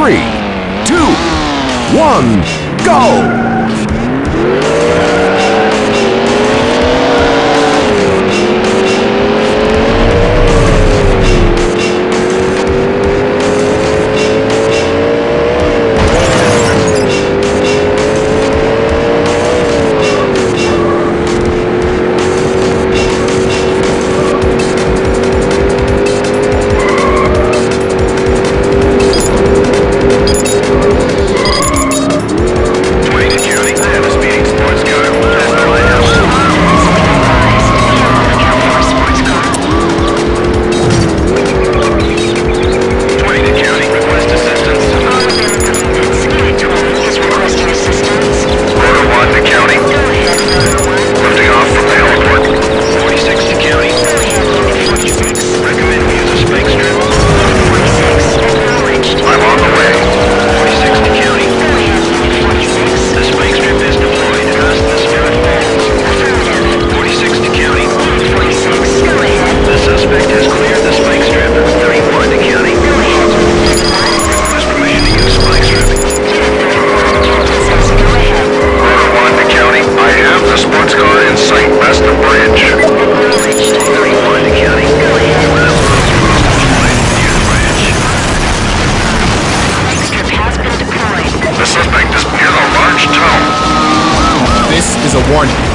three, two, one, go! Warning.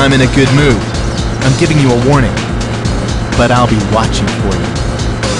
I'm in a good mood. I'm giving you a warning. But I'll be watching for you.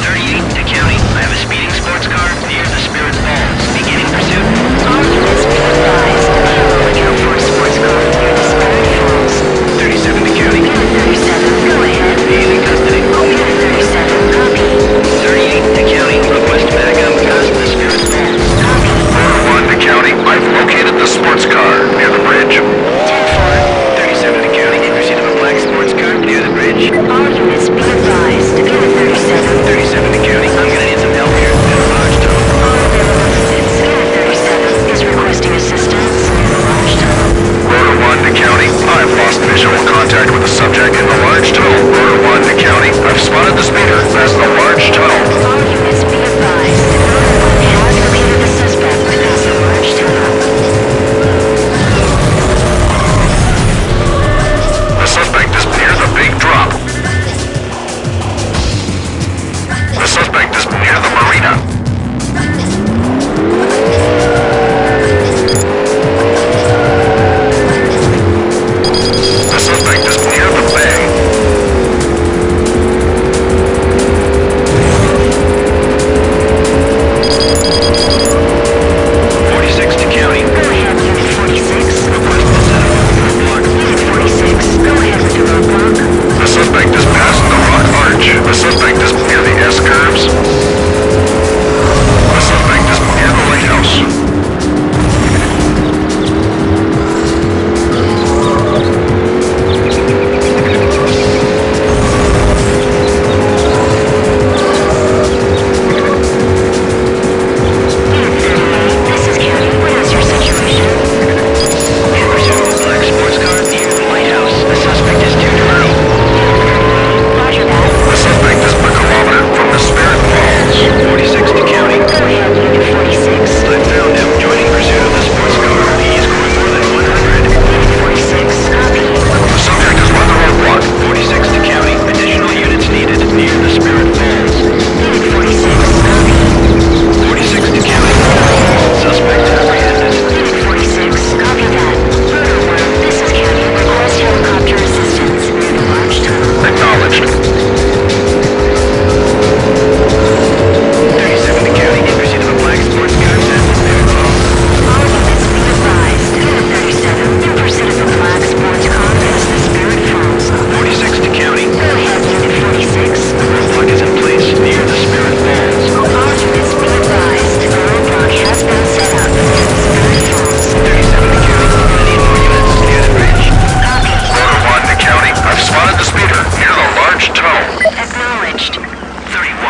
38 to county. I have a speeding sports car near the Spirit Falls. Beginning pursuit. All units be advised. Looking out for a sports car near the Spirit Falls. 37 to county. Unit 37, go ahead. Being in custody. Oh, Unit 37, copy. 38 to county. Request backup past the Spirit Falls. Copy. One to county. I've located the sports car